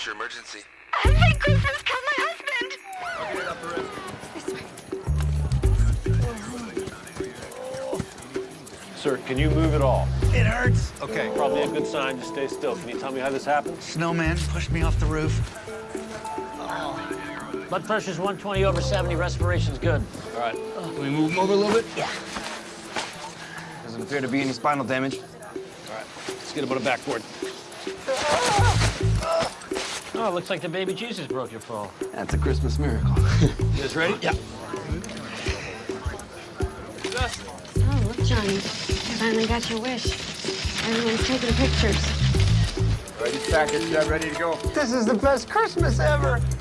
What's your emergency? I think Christmas killed my husband. Sir, can you move at all? It hurts. Okay, probably a good sign to stay still. Can you tell me how this happened? Snowman pushed me off the roof. Blood pressure's 120 over 70. Respiration's good. All right. Uh, can we move him over a little bit? Yeah. Doesn't appear to be any spinal damage. All right. Let's get him on a backboard. Oh, Oh, it looks like the baby Jesus broke your fall. That's a Christmas miracle. You guys ready? Yeah. Oh, look, Johnny. You finally got your wish. Everyone's taking pictures. Ready, stack it, yeah, ready to go. This is the best Christmas ever. Ready? One, two,